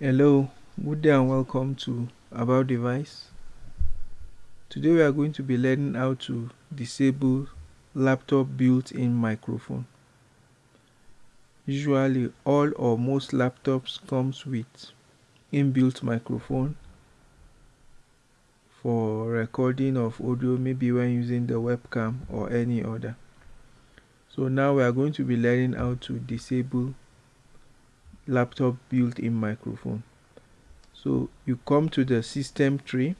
Hello, good day and welcome to About Device. Today we are going to be learning how to disable laptop built-in microphone. Usually all or most laptops comes with inbuilt microphone for recording of audio maybe when using the webcam or any other. So now we are going to be learning how to disable laptop built-in microphone. So you come to the system tray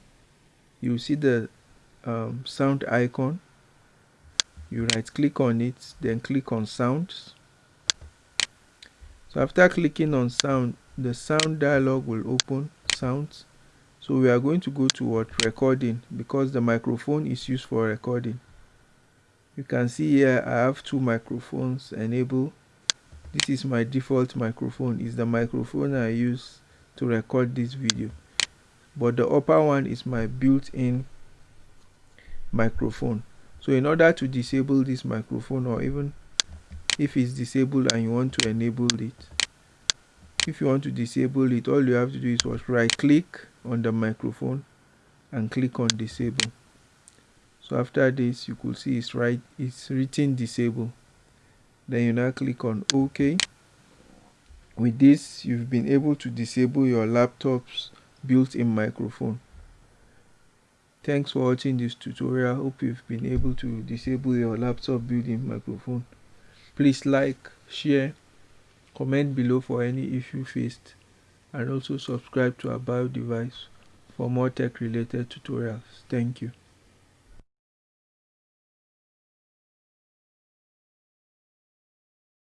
you see the um, sound icon. You right click on it then click on sounds. So after clicking on sound the sound dialog will open sounds. So we are going to go to what? Recording because the microphone is used for recording. You can see here i have two microphones enabled this is my default microphone. Is the microphone I use to record this video. But the upper one is my built-in microphone. So in order to disable this microphone or even if it's disabled and you want to enable it if you want to disable it all you have to do is right click on the microphone and click on disable. So after this you could see it's right it's written disable then you now click on ok. With this you've been able to disable your laptop's built-in microphone. Thanks for watching this tutorial. Hope you've been able to disable your laptop built-in microphone. Please like share comment below for any issue faced and also subscribe to about device for more tech related tutorials. Thank you